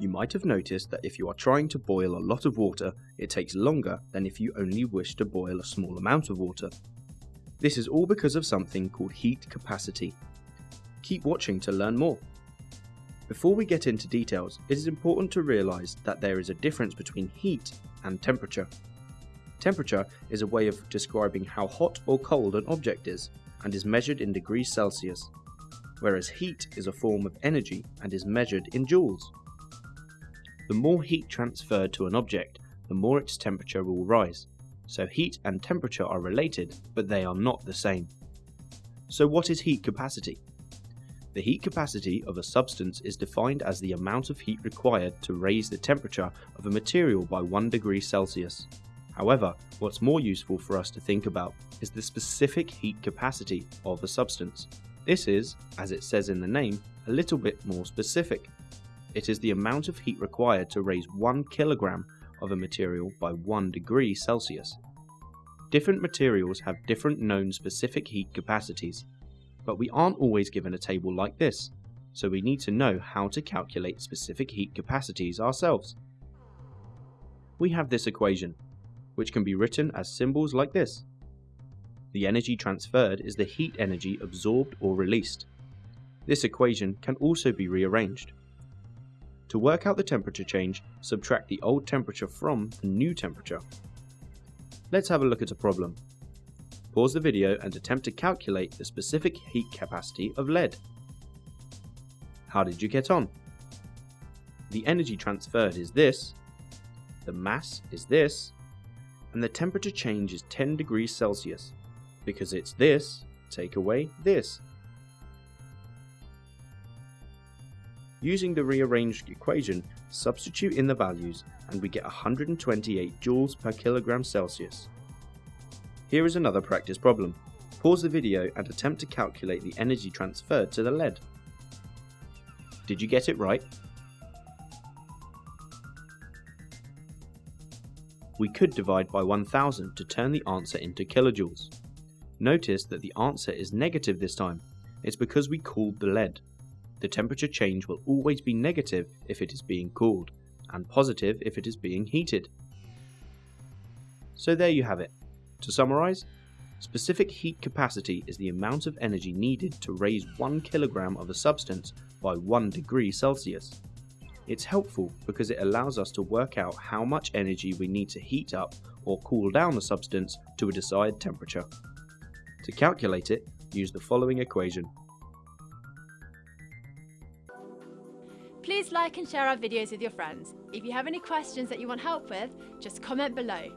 You might have noticed that if you are trying to boil a lot of water, it takes longer than if you only wish to boil a small amount of water. This is all because of something called heat capacity. Keep watching to learn more. Before we get into details, it is important to realise that there is a difference between heat and temperature. Temperature is a way of describing how hot or cold an object is, and is measured in degrees Celsius, whereas heat is a form of energy and is measured in joules. The more heat transferred to an object, the more its temperature will rise. So heat and temperature are related, but they are not the same. So what is heat capacity? The heat capacity of a substance is defined as the amount of heat required to raise the temperature of a material by 1 degree Celsius. However, what's more useful for us to think about is the specific heat capacity of a substance. This is, as it says in the name, a little bit more specific. It is the amount of heat required to raise 1 kilogram of a material by 1 degree Celsius. Different materials have different known specific heat capacities, but we aren't always given a table like this, so we need to know how to calculate specific heat capacities ourselves. We have this equation, which can be written as symbols like this. The energy transferred is the heat energy absorbed or released. This equation can also be rearranged. To work out the temperature change, subtract the old temperature from the new temperature. Let's have a look at a problem. Pause the video and attempt to calculate the specific heat capacity of lead. How did you get on? The energy transferred is this, the mass is this, and the temperature change is 10 degrees Celsius. Because it's this, take away this. Using the rearranged equation, substitute in the values and we get 128 joules per kilogram Celsius. Here is another practice problem. Pause the video and attempt to calculate the energy transferred to the lead. Did you get it right? We could divide by 1000 to turn the answer into kilojoules. Notice that the answer is negative this time. It's because we cooled the lead. The temperature change will always be negative if it is being cooled, and positive if it is being heated. So there you have it. To summarise, specific heat capacity is the amount of energy needed to raise 1 kilogram of a substance by 1 degree Celsius. It's helpful because it allows us to work out how much energy we need to heat up or cool down the substance to a desired temperature. To calculate it, use the following equation Please like and share our videos with your friends. If you have any questions that you want help with, just comment below.